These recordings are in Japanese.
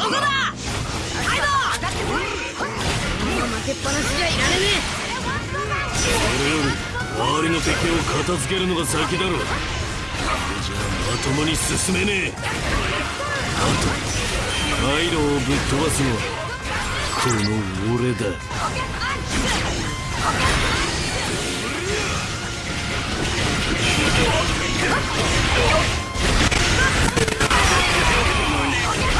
どこだカイドウ負けっぱなしじゃいられねそれより周りの敵を片付けるのが先だろこれじゃまともに進めねえあとカイロをぶっ飛ばすのはこの俺だ。えよし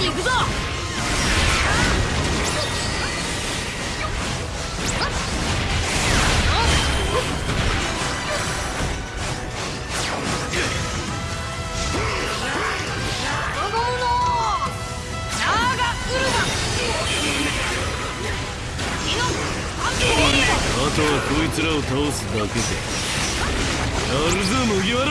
に行くぞ。あとはこいつらを倒すだけで。やるぞ麦わら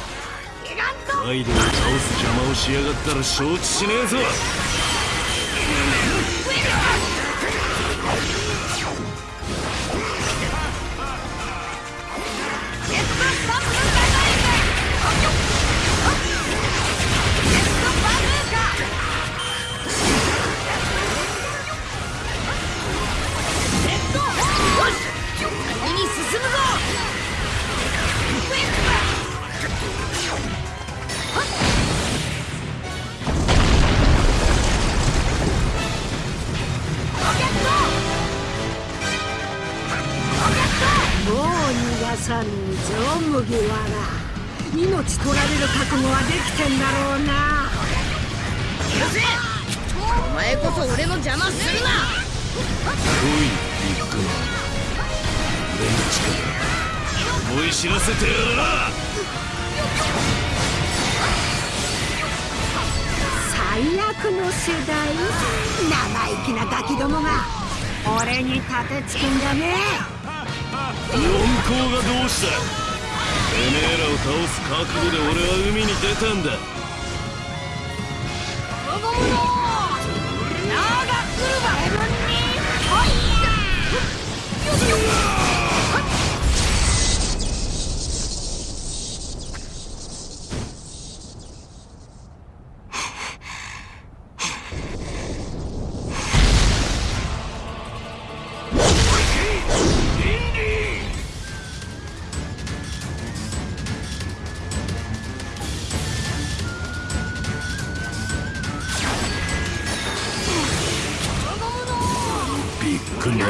ギガントカイドを倒す邪魔をしやがったら承知しねえぞ。さぬぞ麦わら命取られる覚悟はできてんだろうなよせお前こそ俺の邪魔するなおいビッグマム俺の力思い知らせてやるな最悪の世代生意気なガキどもが俺に立てつくんじゃね四皇がどうした？てめえらを倒す覚悟で俺は海に出たんだ。ゴムのナ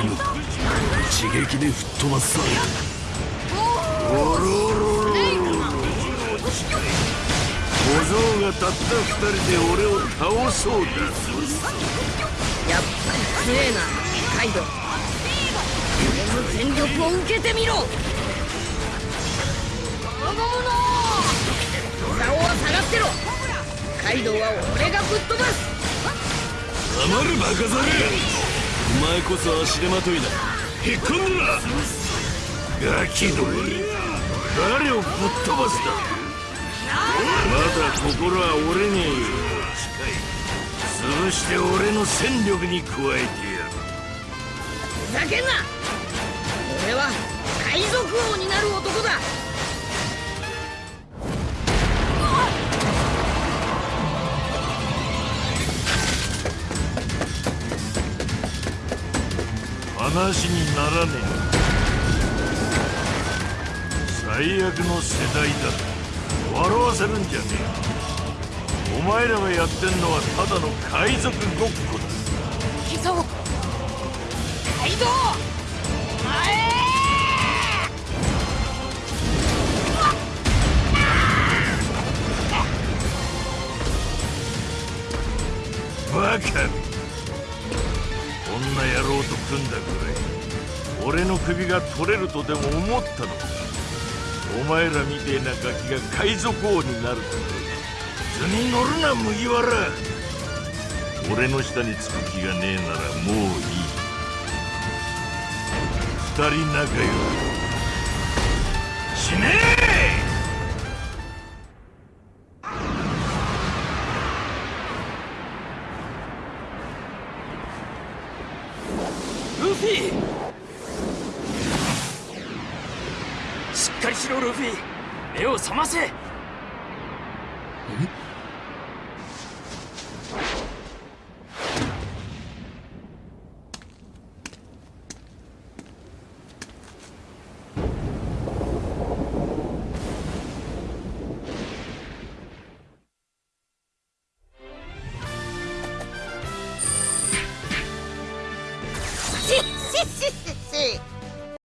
ッグマム一撃で吹っ飛ばすさ小僧がたった二人で俺を倒そうだ。やっぱり強えなカイド。ウ俺の全力を受けてみろ。ゴムの竿は下がってろ。カイドウは俺がぶっ飛ばす。黙るバカザル。お前こそ足手まといだ。引っ込んでなガキども誰をぶっ飛ばすだ。まだ心は俺に潰して俺の戦力に加えてやる。ふざけんな。俺は海賊王になる男だ。話にならねえ。最最悪の世代だ。笑わせるんじゃねえ。お前らがやってんのはただの海賊ごっこだ。行くぞカイドウ前バカ俺の首が取れるとでも思ったのかお前らみてえなガキが海賊王になると図に乗るな麦わら俺の下につく気がねえならもういい二人仲良く死ねえルフィしっかりしろルフィ目を覚ませ。ん